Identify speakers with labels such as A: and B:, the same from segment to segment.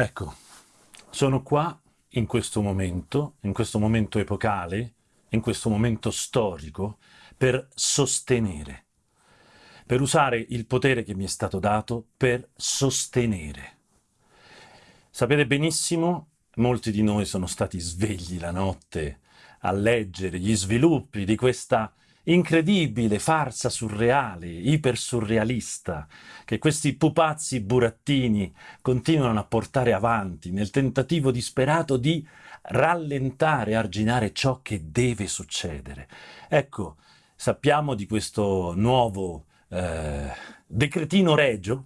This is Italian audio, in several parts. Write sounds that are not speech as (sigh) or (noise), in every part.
A: Ecco, sono qua in questo momento, in questo momento epocale, in questo momento storico, per sostenere, per usare il potere che mi è stato dato per sostenere. Sapete benissimo, molti di noi sono stati svegli la notte a leggere gli sviluppi di questa incredibile farsa surreale, ipersurrealista, che questi pupazzi burattini continuano a portare avanti nel tentativo disperato di rallentare, arginare ciò che deve succedere. Ecco, sappiamo di questo nuovo eh, decretino regio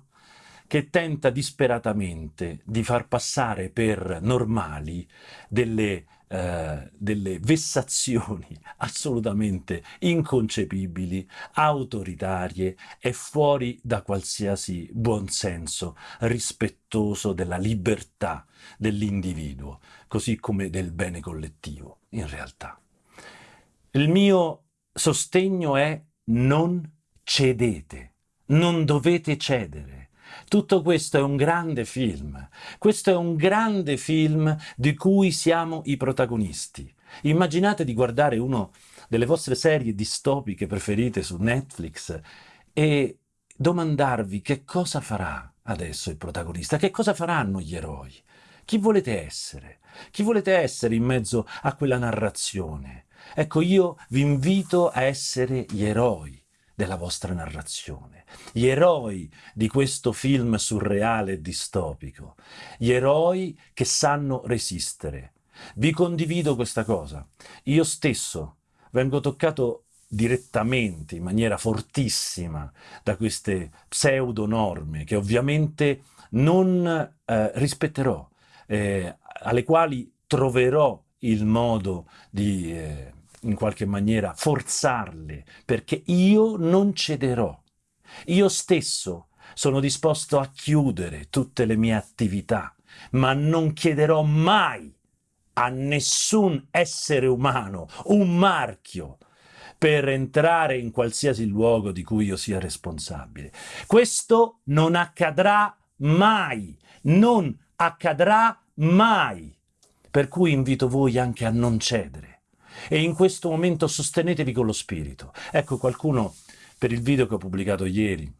A: che tenta disperatamente di far passare per normali delle eh, delle vessazioni (laughs) assolutamente inconcepibili, autoritarie e fuori da qualsiasi buonsenso rispettoso della libertà dell'individuo, così come del bene collettivo, in realtà. Il mio sostegno è non cedete, non dovete cedere. Tutto questo è un grande film. Questo è un grande film di cui siamo i protagonisti. Immaginate di guardare una delle vostre serie distopiche preferite su Netflix e domandarvi che cosa farà adesso il protagonista, che cosa faranno gli eroi. Chi volete essere? Chi volete essere in mezzo a quella narrazione? Ecco, io vi invito a essere gli eroi della vostra narrazione, gli eroi di questo film surreale e distopico, gli eroi che sanno resistere. Vi condivido questa cosa. Io stesso vengo toccato direttamente, in maniera fortissima, da queste pseudo norme che ovviamente non eh, rispetterò, eh, alle quali troverò il modo di... Eh, in qualche maniera forzarle, perché io non cederò. Io stesso sono disposto a chiudere tutte le mie attività, ma non chiederò mai a nessun essere umano un marchio per entrare in qualsiasi luogo di cui io sia responsabile. Questo non accadrà mai, non accadrà mai. Per cui invito voi anche a non cedere e in questo momento sostenetevi con lo spirito. Ecco qualcuno per il video che ho pubblicato ieri,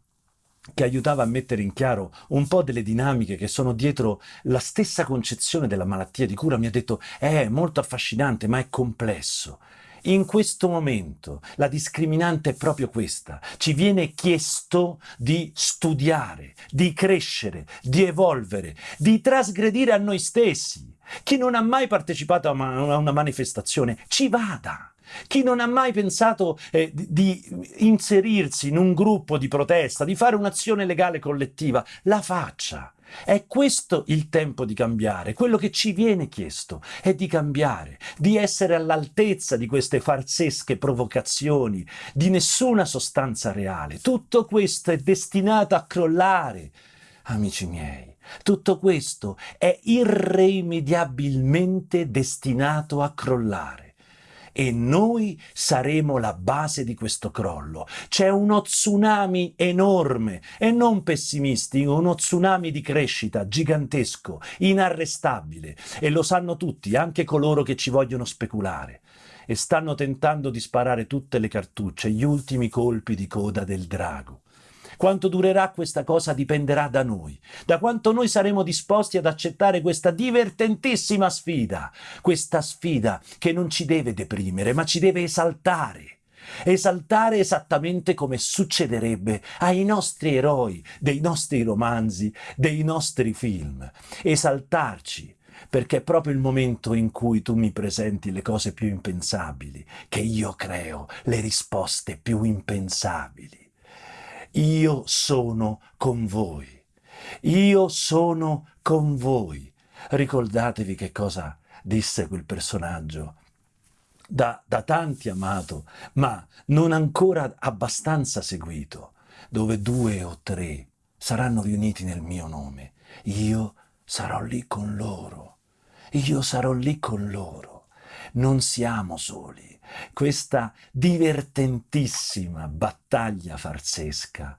A: che aiutava a mettere in chiaro un po' delle dinamiche che sono dietro la stessa concezione della malattia di cura, mi ha detto è molto affascinante ma è complesso. In questo momento la discriminante è proprio questa. Ci viene chiesto di studiare, di crescere, di evolvere, di trasgredire a noi stessi. Chi non ha mai partecipato a una manifestazione, ci vada. Chi non ha mai pensato eh, di inserirsi in un gruppo di protesta, di fare un'azione legale collettiva, la faccia. È questo il tempo di cambiare, quello che ci viene chiesto è di cambiare, di essere all'altezza di queste farsesche provocazioni, di nessuna sostanza reale. Tutto questo è destinato a crollare, amici miei. Tutto questo è irrimediabilmente destinato a crollare e noi saremo la base di questo crollo. C'è uno tsunami enorme e non pessimisti, uno tsunami di crescita gigantesco, inarrestabile e lo sanno tutti, anche coloro che ci vogliono speculare e stanno tentando di sparare tutte le cartucce, gli ultimi colpi di coda del drago. Quanto durerà questa cosa dipenderà da noi, da quanto noi saremo disposti ad accettare questa divertentissima sfida, questa sfida che non ci deve deprimere, ma ci deve esaltare. Esaltare esattamente come succederebbe ai nostri eroi dei nostri romanzi, dei nostri film. Esaltarci, perché è proprio il momento in cui tu mi presenti le cose più impensabili, che io creo le risposte più impensabili io sono con voi. Io sono con voi. Ricordatevi che cosa disse quel personaggio, da, da tanti amato, ma non ancora abbastanza seguito, dove due o tre saranno riuniti nel mio nome. Io sarò lì con loro. Io sarò lì con loro non siamo soli. Questa divertentissima battaglia farsesca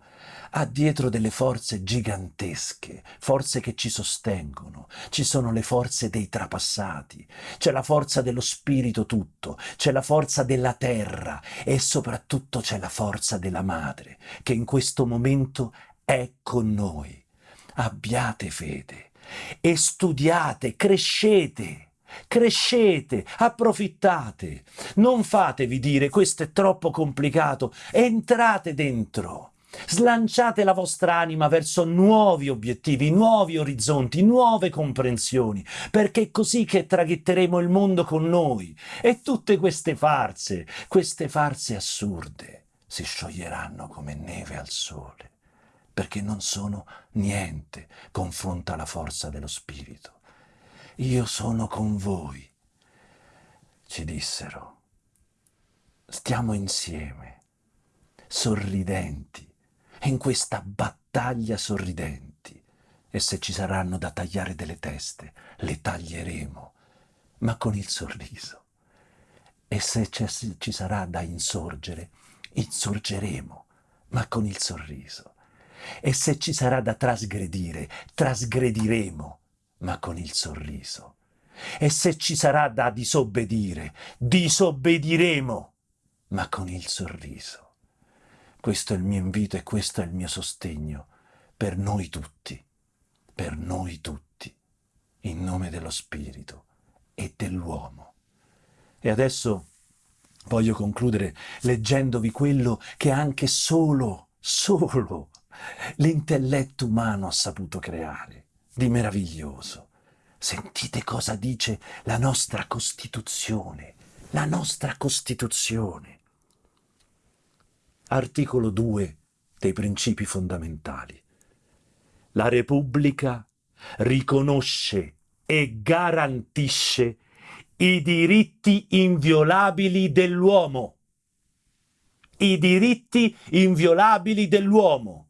A: ha dietro delle forze gigantesche, forze che ci sostengono. Ci sono le forze dei trapassati, c'è la forza dello spirito tutto, c'è la forza della terra e soprattutto c'è la forza della madre che in questo momento è con noi. Abbiate fede e studiate, crescete. Crescete, approfittate, non fatevi dire questo è troppo complicato, entrate dentro. Slanciate la vostra anima verso nuovi obiettivi, nuovi orizzonti, nuove comprensioni, perché è così che traghetteremo il mondo con noi. E tutte queste farse, queste farse assurde, si scioglieranno come neve al sole, perché non sono niente confronto alla forza dello Spirito. Io sono con voi, ci dissero. Stiamo insieme, sorridenti, in questa battaglia sorridenti. E se ci saranno da tagliare delle teste, le taglieremo, ma con il sorriso. E se ci sarà da insorgere, insorgeremo, ma con il sorriso. E se ci sarà da trasgredire, trasgrediremo, ma con il sorriso. E se ci sarà da disobbedire, disobbediremo, ma con il sorriso. Questo è il mio invito e questo è il mio sostegno per noi tutti, per noi tutti, in nome dello Spirito e dell'uomo. E adesso voglio concludere leggendovi quello che anche solo, solo l'intelletto umano ha saputo creare, di meraviglioso. Sentite cosa dice la nostra Costituzione, la nostra Costituzione articolo 2 dei principi fondamentali. La Repubblica riconosce e garantisce i diritti inviolabili dell'uomo. I diritti inviolabili dell'uomo.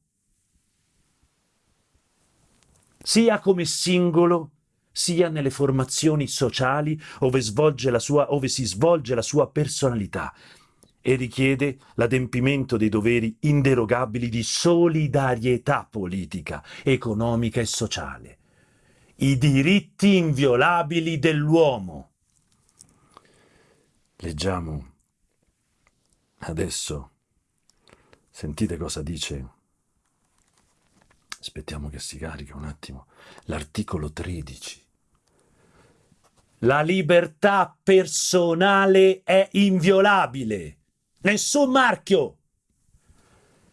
A: Sia come singolo, sia nelle formazioni sociali ove, sua, ove si svolge la sua personalità, e richiede l'adempimento dei doveri inderogabili di solidarietà politica, economica e sociale. I diritti inviolabili dell'uomo. Leggiamo adesso, sentite cosa dice, aspettiamo che si carica un attimo, l'articolo 13. La libertà personale è inviolabile nessun marchio.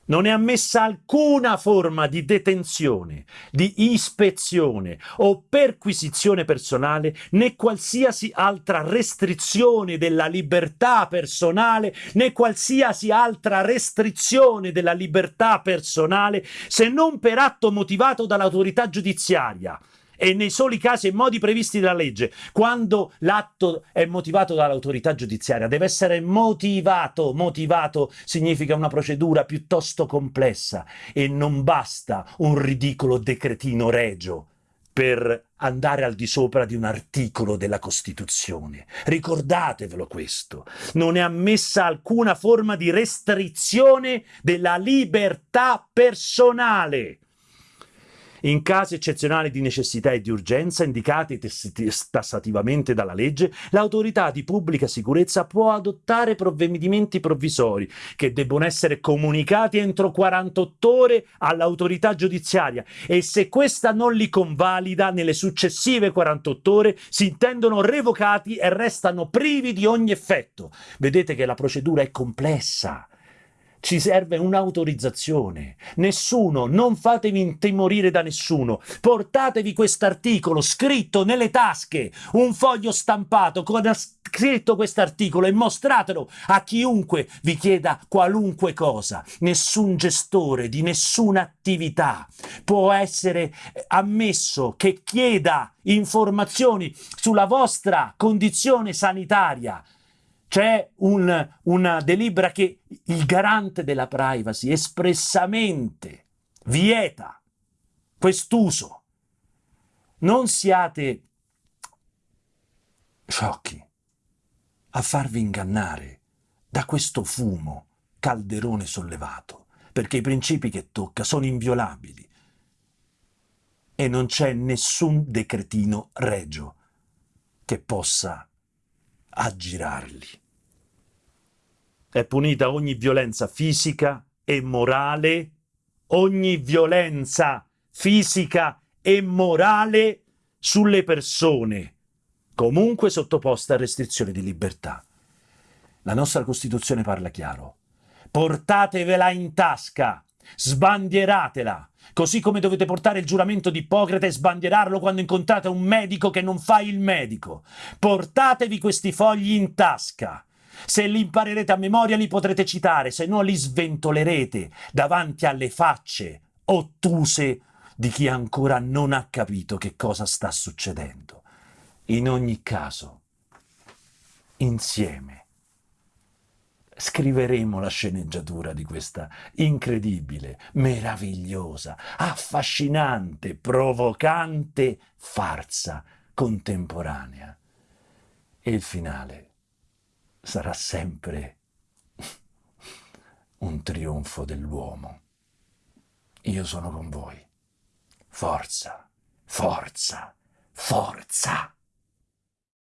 A: Non è ammessa alcuna forma di detenzione, di ispezione o perquisizione personale, né qualsiasi altra restrizione della libertà personale, né qualsiasi altra restrizione della libertà personale, se non per atto motivato dall'autorità giudiziaria e nei soli casi e modi previsti dalla legge. Quando l'atto è motivato dall'autorità giudiziaria, deve essere motivato. Motivato significa una procedura piuttosto complessa e non basta un ridicolo decretino regio per andare al di sopra di un articolo della Costituzione. Ricordatevelo questo. Non è ammessa alcuna forma di restrizione della libertà personale. In casi eccezionali di necessità e di urgenza, indicati tassativamente dalla legge, l'autorità di pubblica sicurezza può adottare provvedimenti provvisori che debbono essere comunicati entro 48 ore all'autorità giudiziaria e se questa non li convalida nelle successive 48 ore si intendono revocati e restano privi di ogni effetto. Vedete che la procedura è complessa ci serve un'autorizzazione. Nessuno, non fatevi intimorire da nessuno. Portatevi quest'articolo scritto nelle tasche, un foglio stampato con scritto quest'articolo e mostratelo a chiunque vi chieda qualunque cosa. Nessun gestore di nessuna attività può essere ammesso che chieda informazioni sulla vostra condizione sanitaria c'è un, una delibera che il garante della privacy espressamente vieta quest'uso. Non siate sciocchi, a farvi ingannare da questo fumo, calderone sollevato, perché i principi che tocca sono inviolabili e non c'è nessun decretino regio che possa aggirarli. È punita ogni violenza fisica e morale, ogni violenza fisica e morale sulle persone, comunque sottoposte a restrizioni di libertà. La nostra Costituzione parla chiaro. Portatevela in tasca, sbandieratela, così come dovete portare il giuramento di Ippocrate e sbandierarlo quando incontrate un medico che non fa il medico. Portatevi questi fogli in tasca. Se li imparerete a memoria li potrete citare, se no li sventolerete davanti alle facce ottuse di chi ancora non ha capito che cosa sta succedendo. In ogni caso, insieme, scriveremo la sceneggiatura di questa incredibile, meravigliosa, affascinante, provocante farsa contemporanea. E il finale sarà sempre un trionfo dell'uomo. Io sono con voi. Forza, forza, forza!